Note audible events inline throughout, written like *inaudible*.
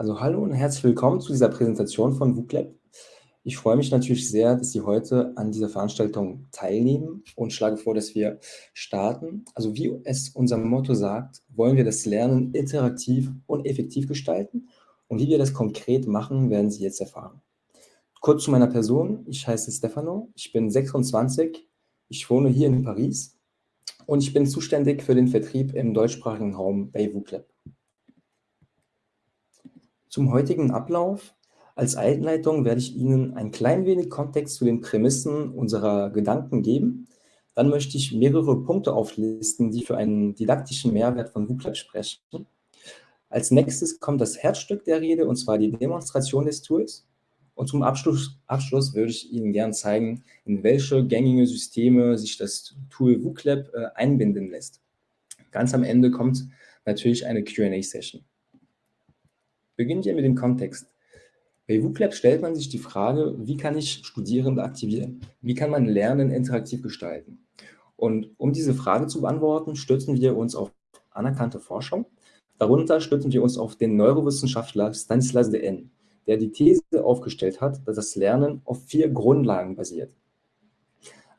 Also hallo und herzlich willkommen zu dieser Präsentation von WUCLab. Ich freue mich natürlich sehr, dass Sie heute an dieser Veranstaltung teilnehmen und schlage vor, dass wir starten. Also wie es unser Motto sagt, wollen wir das Lernen interaktiv und effektiv gestalten und wie wir das konkret machen, werden Sie jetzt erfahren. Kurz zu meiner Person, ich heiße Stefano, ich bin 26, ich wohne hier in Paris und ich bin zuständig für den Vertrieb im deutschsprachigen Raum bei WUCLab. Zum heutigen Ablauf. Als Einleitung werde ich Ihnen ein klein wenig Kontext zu den Prämissen unserer Gedanken geben. Dann möchte ich mehrere Punkte auflisten, die für einen didaktischen Mehrwert von WUCLAB sprechen. Als nächstes kommt das Herzstück der Rede, und zwar die Demonstration des Tools. Und zum Abschluss, Abschluss würde ich Ihnen gerne zeigen, in welche gängige Systeme sich das Tool WUCLAB äh, einbinden lässt. Ganz am Ende kommt natürlich eine Q&A-Session. Beginnen wir mit dem Kontext. Bei WUCLab stellt man sich die Frage, wie kann ich Studierende aktivieren? Wie kann man Lernen interaktiv gestalten? Und um diese Frage zu beantworten, stützen wir uns auf anerkannte Forschung. Darunter stützen wir uns auf den Neurowissenschaftler Stanislas de der die These aufgestellt hat, dass das Lernen auf vier Grundlagen basiert.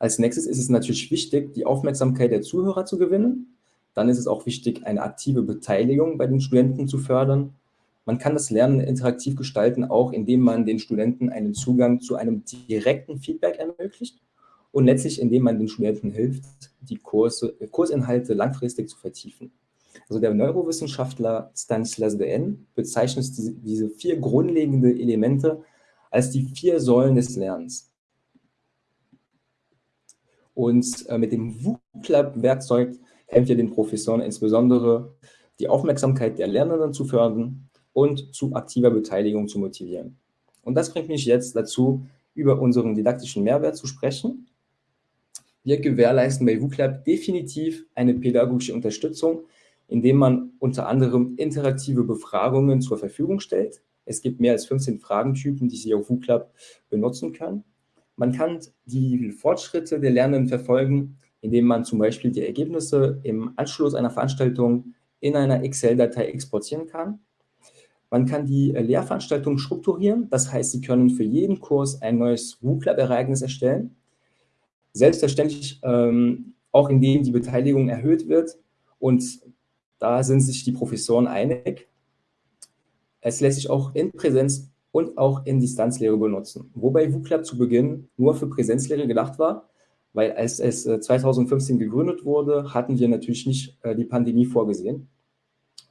Als nächstes ist es natürlich wichtig, die Aufmerksamkeit der Zuhörer zu gewinnen. Dann ist es auch wichtig, eine aktive Beteiligung bei den Studenten zu fördern. Man kann das Lernen interaktiv gestalten, auch indem man den Studenten einen Zugang zu einem direkten Feedback ermöglicht und letztlich indem man den Studenten hilft, die Kurse, Kursinhalte langfristig zu vertiefen. Also der Neurowissenschaftler Stanislas N. bezeichnet diese, vier grundlegende Elemente als die vier Säulen des Lernens. Und äh, mit dem WUCLAB-Werkzeug helfen wir den Professoren insbesondere, die Aufmerksamkeit der Lernenden zu fördern, und zu aktiver Beteiligung zu motivieren. Und das bringt mich jetzt dazu, über unseren didaktischen Mehrwert zu sprechen. Wir gewährleisten bei WUCLAB definitiv eine pädagogische Unterstützung, indem man unter anderem interaktive Befragungen zur Verfügung stellt. Es gibt mehr als 15 Fragentypen, die Sie auf WUCLAB benutzen können. Man kann die Fortschritte der Lernenden verfolgen, indem man zum Beispiel die Ergebnisse im Anschluss einer Veranstaltung in einer Excel-Datei exportieren kann. Man kann die äh, Lehrveranstaltung strukturieren, das heißt, Sie können für jeden Kurs ein neues WooClub-Ereignis erstellen. Selbstverständlich ähm, auch indem die Beteiligung erhöht wird und da sind sich die Professoren einig. Es lässt sich auch in Präsenz und auch in Distanzlehre benutzen, wobei WooClub zu Beginn nur für Präsenzlehre gedacht war, weil als es 2015 äh, gegründet wurde, hatten wir natürlich nicht äh, die Pandemie vorgesehen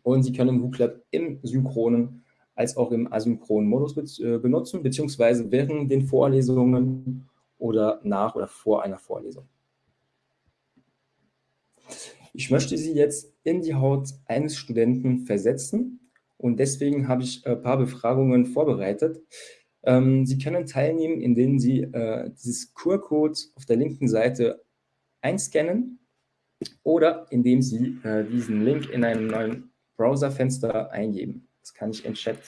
und Sie können WooClap im synchronen als auch im asynchronen Modus äh, benutzen, beziehungsweise während den Vorlesungen oder nach oder vor einer Vorlesung. Ich möchte Sie jetzt in die Haut eines Studenten versetzen und deswegen habe ich ein paar Befragungen vorbereitet. Ähm, Sie können teilnehmen, indem Sie äh, dieses QR-Code auf der linken Seite einscannen oder indem Sie äh, diesen Link in einem neuen Browserfenster eingeben. Das kann ich in Chat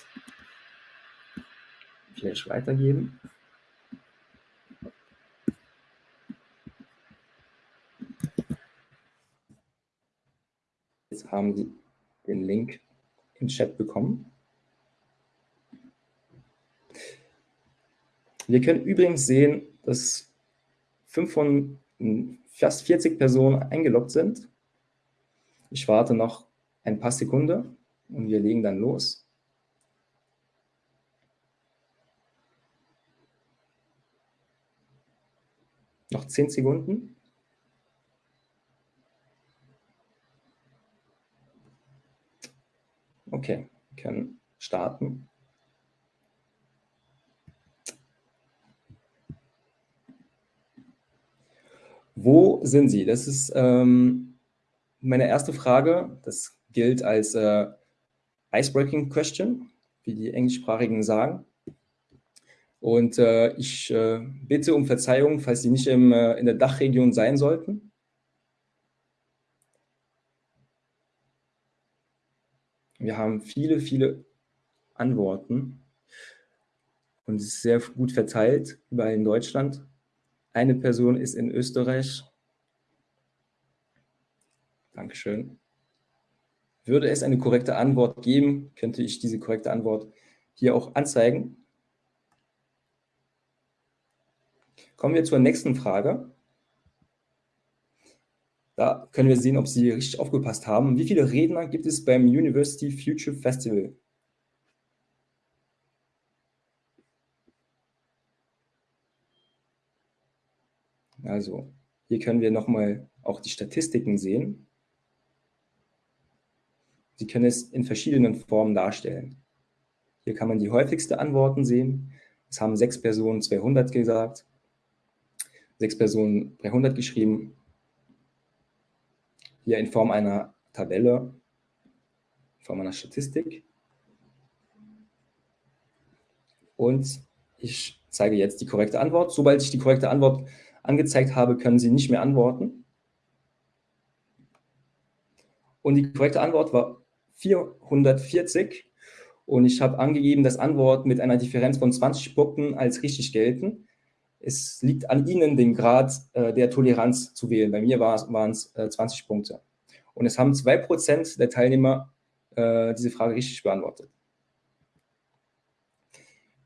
vielleicht weitergeben. Jetzt haben Sie den Link im Chat bekommen. Wir können übrigens sehen, dass fünf von fast 40 Personen eingeloggt sind. Ich warte noch ein paar Sekunden und wir legen dann los. Noch zehn Sekunden. Okay, wir können starten. Wo sind Sie? Das ist ähm, meine erste Frage. Das gilt als äh, Icebreaking Question, wie die Englischsprachigen sagen. Und äh, ich äh, bitte um Verzeihung, falls Sie nicht im, äh, in der Dachregion sein sollten. Wir haben viele, viele Antworten und es ist sehr gut verteilt, überall in Deutschland. Eine Person ist in Österreich. Dankeschön. Würde es eine korrekte Antwort geben, könnte ich diese korrekte Antwort hier auch anzeigen. Kommen wir zur nächsten Frage. Da können wir sehen, ob Sie richtig aufgepasst haben. Wie viele Redner gibt es beim University Future Festival? Also, hier können wir nochmal auch die Statistiken sehen. Sie können es in verschiedenen Formen darstellen. Hier kann man die häufigsten Antworten sehen. Es haben sechs Personen 200 gesagt, sechs Personen 300 geschrieben. Hier in Form einer Tabelle, in Form einer Statistik. Und ich zeige jetzt die korrekte Antwort. Sobald ich die korrekte Antwort angezeigt habe, können Sie nicht mehr antworten. Und die korrekte Antwort war 440. Und ich habe angegeben, dass Antworten mit einer Differenz von 20 Punkten als richtig gelten. Es liegt an Ihnen, den Grad äh, der Toleranz zu wählen. Bei mir waren es äh, 20 Punkte. Und es haben 2% der Teilnehmer äh, diese Frage richtig beantwortet.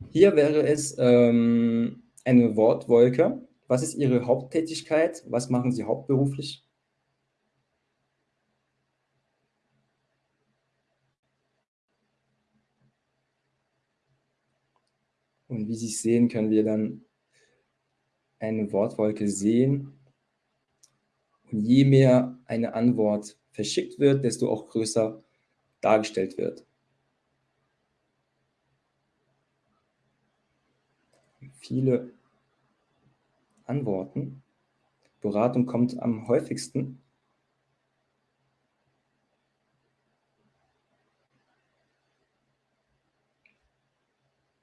Hier wäre es ähm, eine Wortwolke. Was ist Ihre Haupttätigkeit? Was machen Sie hauptberuflich? Und wie Sie sehen, können wir dann eine Wortwolke sehen. Und je mehr eine Antwort verschickt wird, desto auch größer dargestellt wird. Viele Antworten. Beratung kommt am häufigsten.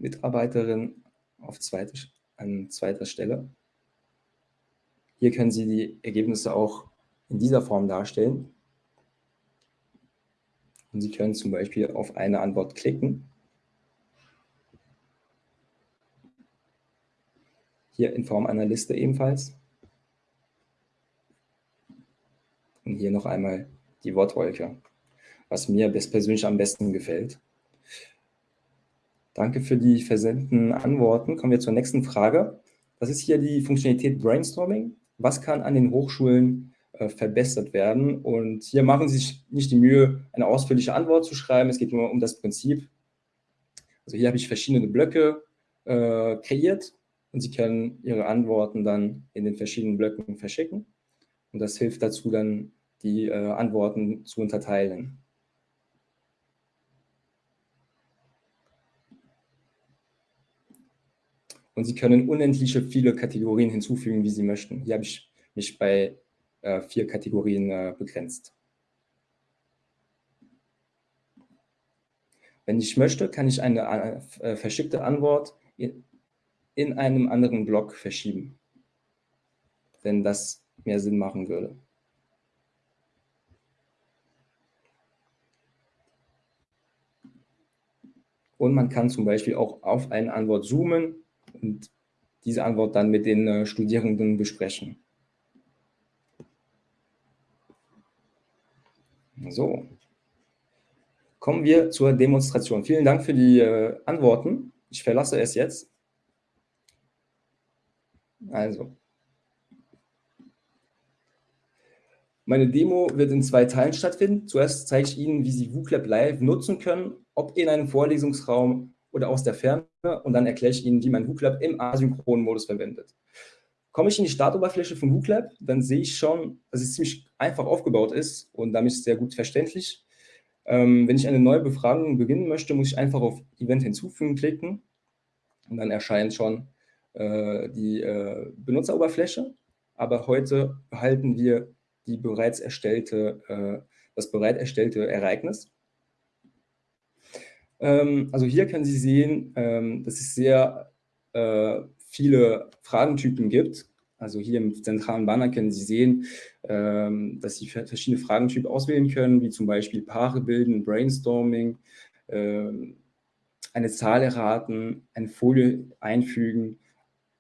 Mitarbeiterin auf zweite, an zweiter Stelle. Hier können Sie die Ergebnisse auch in dieser Form darstellen. Und Sie können zum Beispiel auf eine Antwort klicken. Hier in Form einer Liste ebenfalls. Und hier noch einmal die Wortwolke, was mir persönlich am besten gefällt. Danke für die versendeten Antworten. Kommen wir zur nächsten Frage. Das ist hier die Funktionalität Brainstorming. Was kann an den Hochschulen äh, verbessert werden? Und hier machen Sie sich nicht die Mühe, eine ausführliche Antwort zu schreiben. Es geht nur um das Prinzip. Also hier habe ich verschiedene Blöcke äh, kreiert und Sie können Ihre Antworten dann in den verschiedenen Blöcken verschicken. Und das hilft dazu, dann die äh, Antworten zu unterteilen. Und Sie können unendliche viele Kategorien hinzufügen, wie Sie möchten. Hier habe ich mich bei äh, vier Kategorien äh, begrenzt. Wenn ich möchte, kann ich eine äh, verschickte Antwort in, in einem anderen Block verschieben, wenn das mehr Sinn machen würde. Und man kann zum Beispiel auch auf eine Antwort zoomen und diese Antwort dann mit den äh, Studierenden besprechen. So, kommen wir zur Demonstration. Vielen Dank für die äh, Antworten. Ich verlasse es jetzt. Also, meine Demo wird in zwei Teilen stattfinden. Zuerst zeige ich Ihnen, wie Sie WooClap Live nutzen können, ob in einem Vorlesungsraum oder aus der Ferne und dann erkläre ich Ihnen, wie man WooClap im asynchronen Modus verwendet. Komme ich in die Startoberfläche von WooClap, dann sehe ich schon, dass es ziemlich einfach aufgebaut ist und damit sehr gut verständlich. Ähm, wenn ich eine neue Befragung beginnen möchte, muss ich einfach auf Event hinzufügen klicken und dann erscheint schon äh, die äh, Benutzeroberfläche. Aber heute behalten wir die bereits erstellte, äh, das bereits erstellte Ereignis. Ähm, also hier können Sie sehen, ähm, dass es sehr äh, viele Fragentypen gibt. Also hier im zentralen Banner können Sie sehen, ähm, dass Sie verschiedene Fragentypen auswählen können, wie zum Beispiel Paare bilden, Brainstorming, eine Zahl erraten, eine Folie einfügen,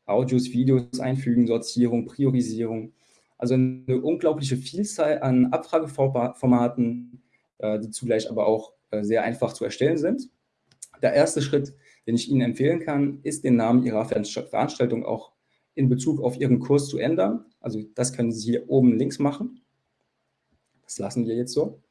Audios, Videos einfügen, Sortierung, Priorisierung. Also eine unglaubliche Vielzahl an Abfrageformaten, äh, die zugleich aber auch sehr einfach zu erstellen sind. Der erste Schritt, den ich Ihnen empfehlen kann, ist den Namen Ihrer Veranstaltung auch in Bezug auf Ihren Kurs zu ändern. Also das können Sie hier oben links machen. Das lassen wir jetzt so.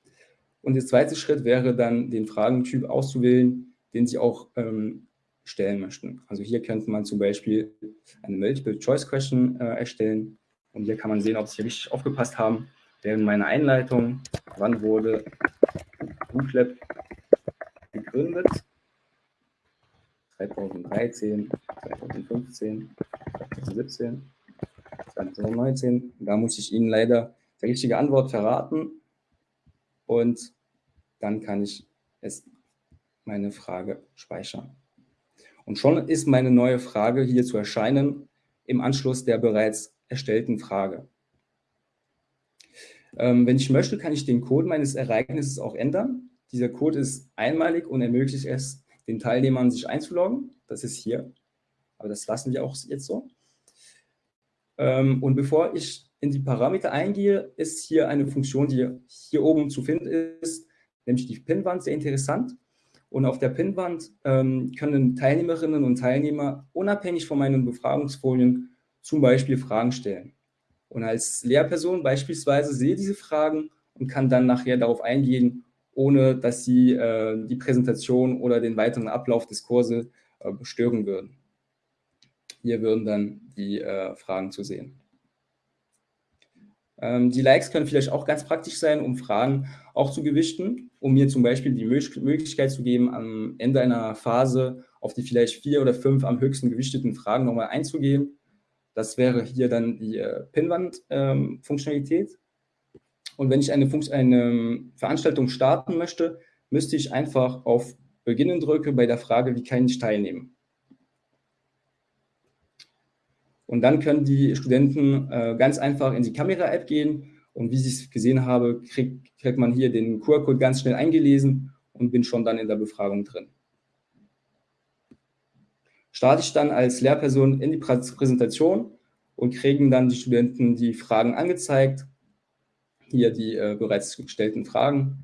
Und der zweite Schritt wäre dann, den Fragentyp auszuwählen, den Sie auch ähm, stellen möchten. Also hier könnte man zum Beispiel eine Multiple-Choice-Question äh, erstellen. Und hier kann man sehen, ob Sie richtig aufgepasst haben. Während meiner Einleitung, wann wurde WooClap gegründet? 2013, 2015, 2017, 2019. Da muss ich Ihnen leider die richtige Antwort verraten und dann kann ich es, meine Frage speichern. Und schon ist meine neue Frage hier zu erscheinen im Anschluss der bereits erstellten Frage. Ähm, wenn ich möchte, kann ich den Code meines Ereignisses auch ändern. Dieser Code ist einmalig und ermöglicht es, den Teilnehmern sich einzuloggen. Das ist hier. Aber das lassen wir auch jetzt so. Ähm, und bevor ich in die Parameter eingehe, ist hier eine Funktion, die hier oben zu finden ist, nämlich die Pinwand, sehr interessant. Und auf der Pinwand ähm, können Teilnehmerinnen und Teilnehmer unabhängig von meinen Befragungsfolien zum Beispiel Fragen stellen. Und als Lehrperson beispielsweise sehe diese Fragen und kann dann nachher darauf eingehen, ohne dass sie äh, die Präsentation oder den weiteren Ablauf des Kurses äh, stören würden. Hier würden dann die äh, Fragen zu sehen. Ähm, die Likes können vielleicht auch ganz praktisch sein, um Fragen auch zu gewichten, um mir zum Beispiel die Möglichkeit zu geben, am Ende einer Phase auf die vielleicht vier oder fünf am höchsten gewichteten Fragen nochmal einzugehen. Das wäre hier dann die äh, Pinwand-Funktionalität. Ähm, und wenn ich eine, eine Veranstaltung starten möchte, müsste ich einfach auf Beginnen drücken bei der Frage, wie kann ich teilnehmen. Und dann können die Studenten äh, ganz einfach in die Kamera-App gehen und wie ich es gesehen habe, kriegt, kriegt man hier den QR-Code ganz schnell eingelesen und bin schon dann in der Befragung drin. Starte ich dann als Lehrperson in die Präsentation und kriegen dann die Studenten die Fragen angezeigt. Hier die äh, bereits gestellten Fragen.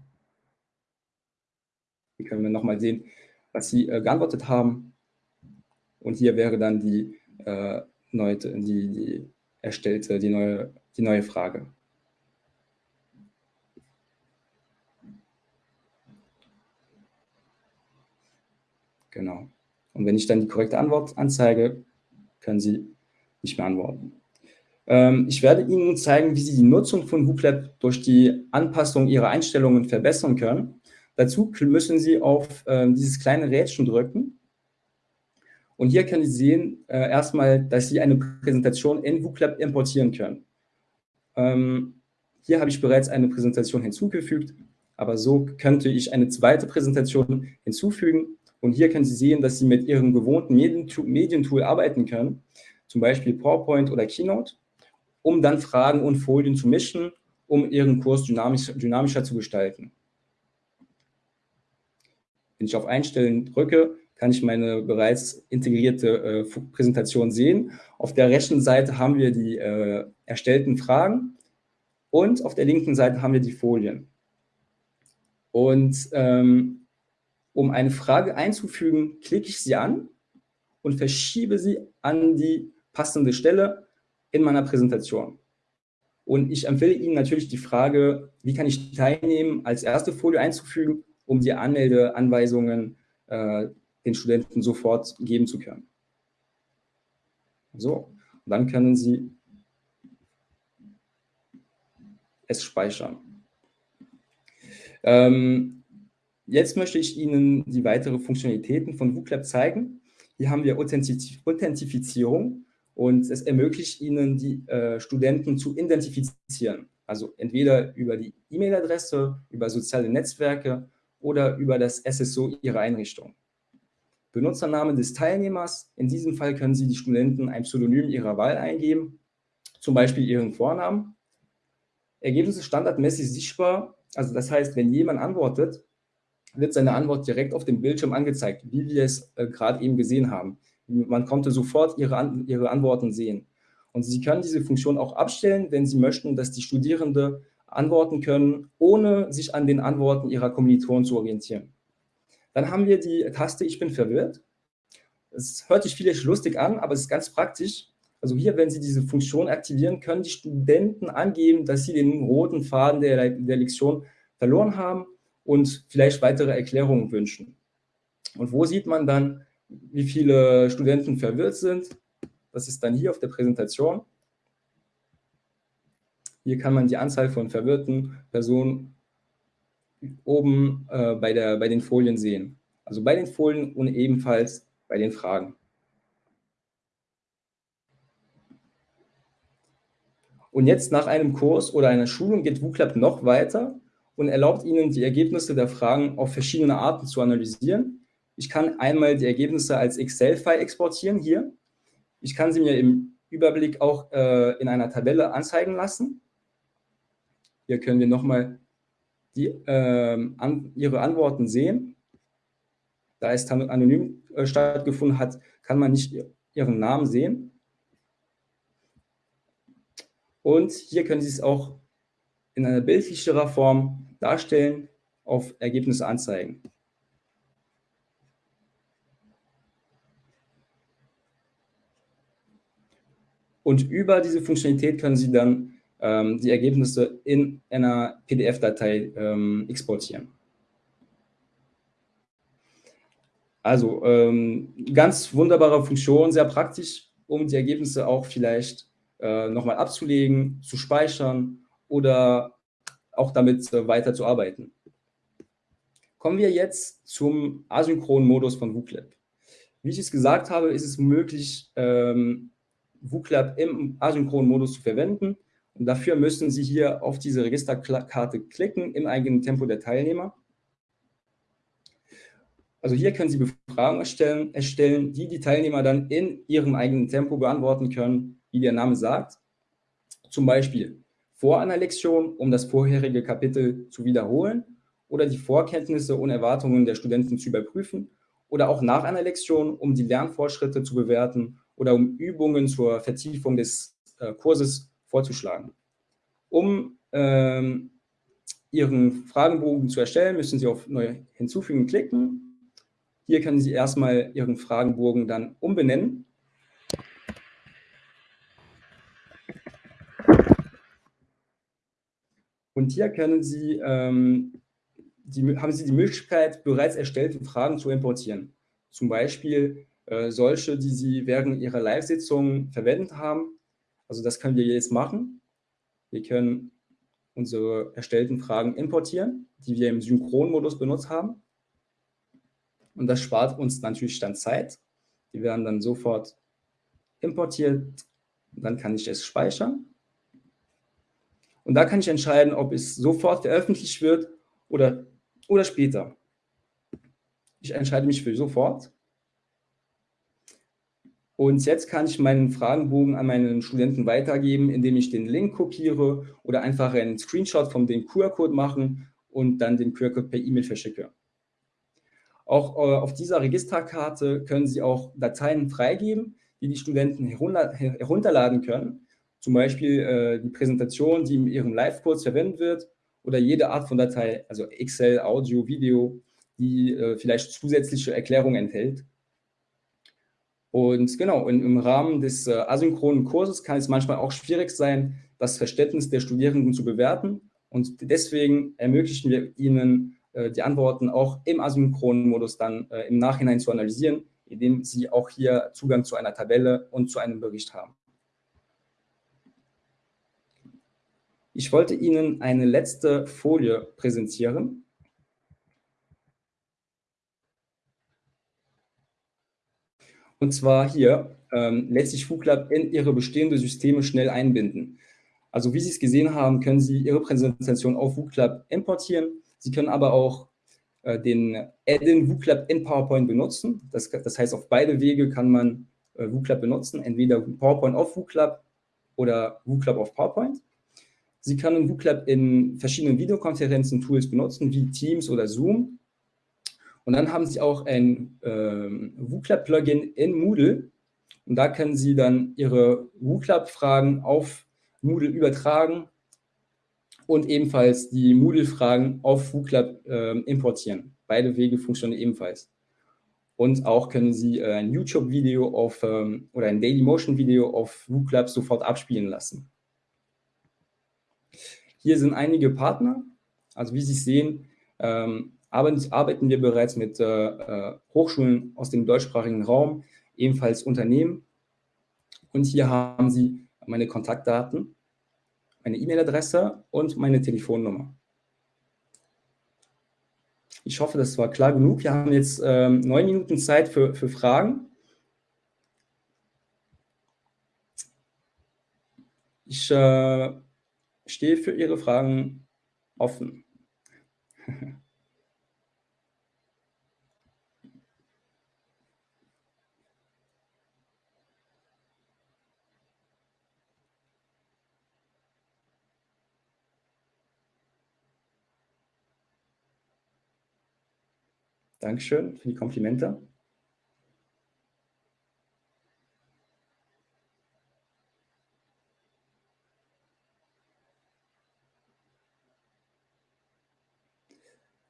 Hier können wir nochmal sehen, was sie äh, geantwortet haben. Und hier wäre dann die äh, neue, die, die erstellte, die neue, die neue Frage. Genau. Und wenn ich dann die korrekte Antwort anzeige, können Sie nicht mehr antworten. Ähm, ich werde Ihnen nun zeigen, wie Sie die Nutzung von WhoopLab durch die Anpassung Ihrer Einstellungen verbessern können. Dazu müssen Sie auf ähm, dieses kleine Rädchen drücken und hier können Sie sehen, äh, erstmal, dass Sie eine Präsentation in WooClap importieren können. Ähm, hier habe ich bereits eine Präsentation hinzugefügt, aber so könnte ich eine zweite Präsentation hinzufügen. Und hier können Sie sehen, dass Sie mit Ihrem gewohnten Medientool arbeiten können, zum Beispiel PowerPoint oder Keynote, um dann Fragen und Folien zu mischen, um Ihren Kurs dynamisch, dynamischer zu gestalten. Wenn ich auf Einstellen drücke, kann ich meine bereits integrierte äh, Präsentation sehen. Auf der rechten Seite haben wir die äh, erstellten Fragen und auf der linken Seite haben wir die Folien. Und ähm, um eine Frage einzufügen, klicke ich sie an und verschiebe sie an die passende Stelle in meiner Präsentation. Und ich empfehle Ihnen natürlich die Frage, wie kann ich teilnehmen, als erste Folie einzufügen, um die Anmeldeanweisungen äh, den Studenten sofort geben zu können. So, dann können Sie es speichern. Ähm, jetzt möchte ich Ihnen die weiteren Funktionalitäten von WooClap zeigen. Hier haben wir Authentifizierung und es ermöglicht Ihnen, die äh, Studenten zu identifizieren. Also entweder über die E-Mail-Adresse, über soziale Netzwerke oder über das SSO Ihrer Einrichtung. Benutzername des Teilnehmers. In diesem Fall können Sie die Studenten ein Pseudonym ihrer Wahl eingeben, zum Beispiel ihren Vornamen. Ergebnisse standardmäßig sichtbar. Also das heißt, wenn jemand antwortet, wird seine Antwort direkt auf dem Bildschirm angezeigt, wie wir es äh, gerade eben gesehen haben. Man konnte sofort ihre, An ihre Antworten sehen. Und Sie können diese Funktion auch abstellen, wenn Sie möchten, dass die Studierende antworten können, ohne sich an den Antworten ihrer Kommilitonen zu orientieren. Dann haben wir die Taste Ich bin verwirrt. Es hört sich vielleicht lustig an, aber es ist ganz praktisch. Also hier, wenn Sie diese Funktion aktivieren, können die Studenten angeben, dass sie den roten Faden der, der Lektion verloren haben und vielleicht weitere Erklärungen wünschen. Und wo sieht man dann, wie viele Studenten verwirrt sind? Das ist dann hier auf der Präsentation. Hier kann man die Anzahl von verwirrten Personen oben äh, bei, der, bei den Folien sehen. Also bei den Folien und ebenfalls bei den Fragen. Und jetzt nach einem Kurs oder einer Schulung geht WooClub noch weiter und erlaubt Ihnen, die Ergebnisse der Fragen auf verschiedene Arten zu analysieren. Ich kann einmal die Ergebnisse als Excel-File exportieren hier. Ich kann sie mir im Überblick auch äh, in einer Tabelle anzeigen lassen. Hier können wir nochmal äh, an, Ihre Antworten sehen. Da es anonym äh, stattgefunden hat, kann man nicht Ihren Namen sehen. Und hier können Sie es auch in einer bildlicherer Form darstellen, auf Ergebnisse anzeigen. Und über diese Funktionalität können Sie dann ähm, die Ergebnisse in einer PDF-Datei ähm, exportieren. Also ähm, ganz wunderbare Funktion, sehr praktisch, um die Ergebnisse auch vielleicht äh, nochmal abzulegen, zu speichern oder auch damit äh, weiter zu arbeiten. Kommen wir jetzt zum asynchronen Modus von WooClap. Wie ich es gesagt habe, ist es möglich, ähm, WooClap im asynchronen Modus zu verwenden. Und dafür müssen Sie hier auf diese Registerkarte klicken im eigenen Tempo der Teilnehmer. Also hier können Sie Befragungen erstellen, erstellen, die die Teilnehmer dann in ihrem eigenen Tempo beantworten können, wie der Name sagt. Zum Beispiel vor einer Lektion, um das vorherige Kapitel zu wiederholen oder die Vorkenntnisse und Erwartungen der Studenten zu überprüfen oder auch nach einer Lektion, um die Lernfortschritte zu bewerten oder um Übungen zur Vertiefung des äh, Kurses vorzuschlagen. Um ähm, Ihren Fragenbogen zu erstellen, müssen Sie auf Neu hinzufügen klicken hier können Sie erstmal Ihren Fragenbogen dann umbenennen. Und hier können Sie, ähm, die, haben Sie die Möglichkeit, bereits erstellte Fragen zu importieren. Zum Beispiel äh, solche, die Sie während Ihrer Live-Sitzung verwendet haben. Also das können wir jetzt machen. Wir können unsere erstellten Fragen importieren, die wir im Synchronmodus benutzt haben. Und das spart uns natürlich dann Zeit. Die werden dann sofort importiert. Dann kann ich es speichern. Und da kann ich entscheiden, ob es sofort veröffentlicht wird oder, oder später. Ich entscheide mich für sofort. Und jetzt kann ich meinen Fragenbogen an meinen Studenten weitergeben, indem ich den Link kopiere oder einfach einen Screenshot von dem QR-Code machen und dann den QR-Code per E-Mail verschicke. Auch äh, auf dieser Registerkarte können Sie auch Dateien freigeben, die die Studenten herunter, herunterladen können. Zum Beispiel äh, die Präsentation, die in Ihrem Live-Kurs verwendet wird oder jede Art von Datei, also Excel, Audio, Video, die äh, vielleicht zusätzliche Erklärungen enthält. Und genau, in, im Rahmen des äh, asynchronen Kurses kann es manchmal auch schwierig sein, das Verständnis der Studierenden zu bewerten. Und deswegen ermöglichen wir Ihnen äh, die Antworten auch im asynchronen Modus dann äh, im Nachhinein zu analysieren, indem Sie auch hier Zugang zu einer Tabelle und zu einem Bericht haben. Ich wollte Ihnen eine letzte Folie präsentieren. Und zwar hier ähm, lässt sich FooClub in Ihre bestehenden Systeme schnell einbinden. Also wie Sie es gesehen haben, können Sie Ihre Präsentation auf WooClub importieren Sie können aber auch äh, den Add-in WooClub in PowerPoint benutzen. Das, das, heißt, auf beide Wege kann man äh, WooClub benutzen, entweder PowerPoint auf WooClub oder WooClub auf PowerPoint. Sie können WooClub in verschiedenen Videokonferenzen-Tools benutzen, wie Teams oder Zoom. Und dann haben Sie auch ein ähm, WooClub-Plugin in Moodle. Und da können Sie dann Ihre WooClub-Fragen auf Moodle übertragen und ebenfalls die Moodle-Fragen auf WooClub äh, importieren. Beide Wege funktionieren ebenfalls. Und auch können Sie äh, ein YouTube-Video auf ähm, oder ein Dailymotion-Video auf WooClub sofort abspielen lassen. Hier sind einige Partner. Also wie Sie sehen, ähm, arbeiten wir bereits mit äh, äh, Hochschulen aus dem deutschsprachigen Raum, ebenfalls Unternehmen. Und hier haben Sie meine Kontaktdaten, meine E-Mail-Adresse und meine Telefonnummer. Ich hoffe, das war klar genug. Wir haben jetzt ähm, neun Minuten Zeit für, für Fragen. Ich äh, stehe für Ihre Fragen offen. Dankeschön für die Komplimente.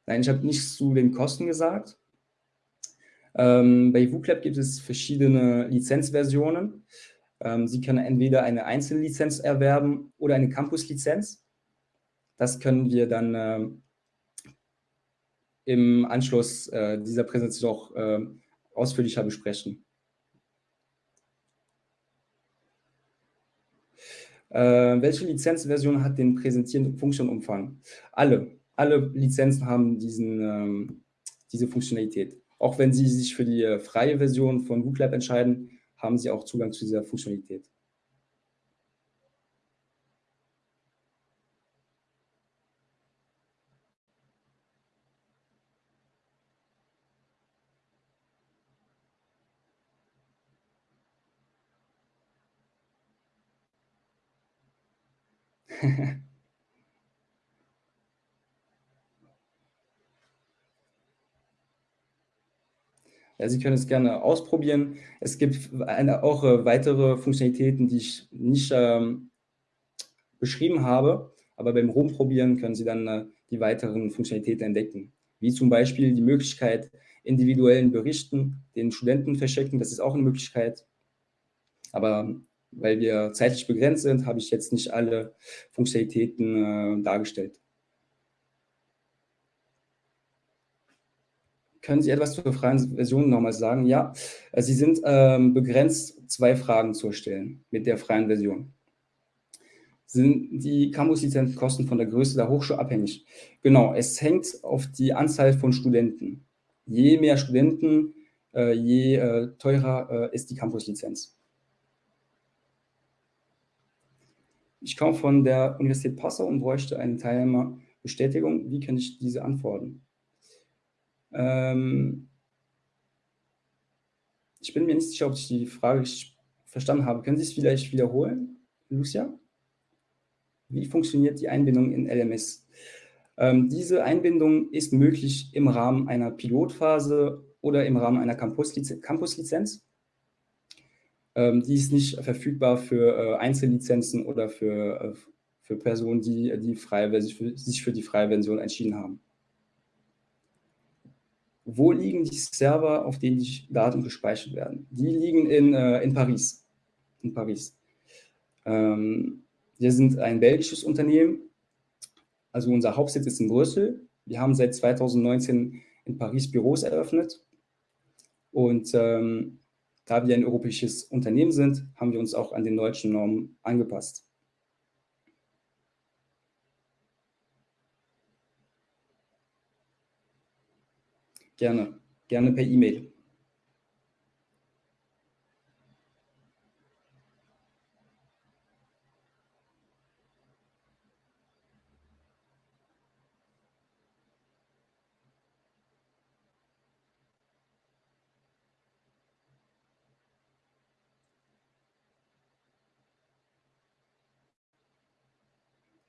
Nein, ich habe nichts zu den Kosten gesagt. Ähm, bei WooClap gibt es verschiedene Lizenzversionen. Ähm, Sie können entweder eine Einzellizenz erwerben oder eine Campus-Lizenz. Das können wir dann ähm, im Anschluss äh, dieser Präsentation auch äh, ausführlicher besprechen. Äh, welche Lizenzversion hat den präsentierenden Funktionumfang? Alle. Alle Lizenzen haben diesen, ähm, diese Funktionalität. Auch wenn Sie sich für die äh, freie Version von WooClap entscheiden, haben Sie auch Zugang zu dieser Funktionalität. *laughs* Sie können es gerne ausprobieren. Es gibt eine, auch äh, weitere Funktionalitäten, die ich nicht ähm, beschrieben habe, aber beim Rumprobieren können Sie dann äh, die weiteren Funktionalitäten entdecken, wie zum Beispiel die Möglichkeit, individuellen Berichten den Studenten verschicken, das ist auch eine Möglichkeit. Aber weil wir zeitlich begrenzt sind, habe ich jetzt nicht alle Funktionalitäten äh, dargestellt. Können Sie etwas zur freien Version nochmal sagen? Ja, äh, Sie sind ähm, begrenzt, zwei Fragen zu stellen mit der freien Version. Sind die Campus-Lizenzkosten von der Größe der Hochschule abhängig? Genau, es hängt auf die Anzahl von Studenten. Je mehr Studenten, äh, je äh, teurer äh, ist die Campus-Lizenz. Ich komme von der Universität Passau und bräuchte eine Teilnehmerbestätigung. Wie kann ich diese antworten? Ähm ich bin mir nicht sicher, ob ich die Frage verstanden habe. Können Sie es vielleicht wiederholen, Lucia? Wie funktioniert die Einbindung in LMS? Ähm, diese Einbindung ist möglich im Rahmen einer Pilotphase oder im Rahmen einer Campus-Lizenz. Campus ähm, die ist nicht verfügbar für äh, Einzellizenzen oder für, äh, für Personen, die, die frei, sich, für, sich für die freie Version entschieden haben. Wo liegen die Server, auf denen die Daten gespeichert werden? Die liegen in, äh, in Paris. In Paris. Ähm, wir sind ein belgisches Unternehmen, also unser Hauptsitz ist in Brüssel. Wir haben seit 2019 in Paris Büros eröffnet und ähm, da wir ein europäisches Unternehmen sind, haben wir uns auch an den deutschen Normen angepasst. Gerne, gerne per E-Mail.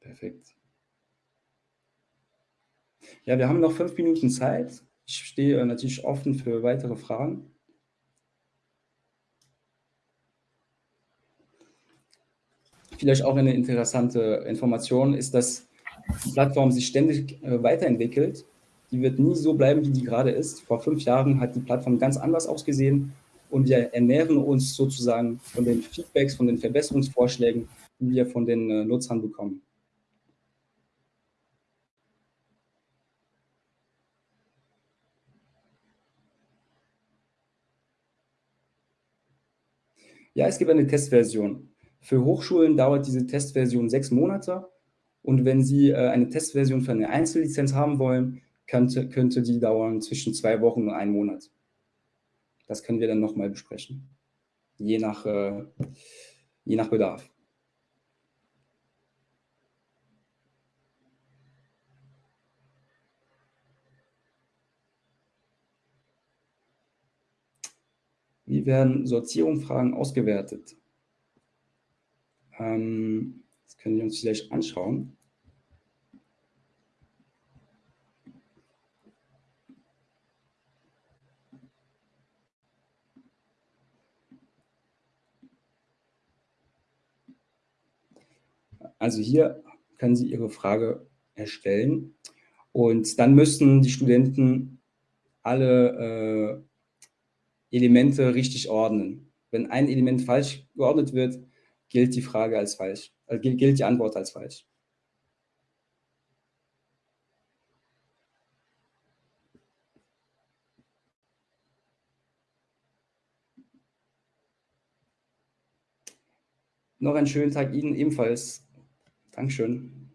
Perfekt. Ja, wir haben noch fünf Minuten Zeit. Ich stehe natürlich offen für weitere Fragen. Vielleicht auch eine interessante Information ist, dass die Plattform sich ständig äh, weiterentwickelt. Die wird nie so bleiben, wie die gerade ist. Vor fünf Jahren hat die Plattform ganz anders ausgesehen und wir ernähren uns sozusagen von den Feedbacks, von den Verbesserungsvorschlägen, die wir von den äh, Nutzern bekommen. Ja, es gibt eine Testversion. Für Hochschulen dauert diese Testversion sechs Monate und wenn Sie äh, eine Testversion für eine Einzellizenz haben wollen, könnte, könnte die dauern zwischen zwei Wochen und einem Monat. Das können wir dann nochmal besprechen, je nach, äh, je nach Bedarf. Wie werden Sortierungsfragen ausgewertet? Ähm, das können wir uns vielleicht anschauen. Also hier können Sie Ihre Frage erstellen und dann müssen die Studenten alle äh, Elemente richtig ordnen. Wenn ein Element falsch geordnet wird, gilt die Frage als falsch, äh, gilt die Antwort als falsch. Noch einen schönen Tag Ihnen ebenfalls. Dankeschön.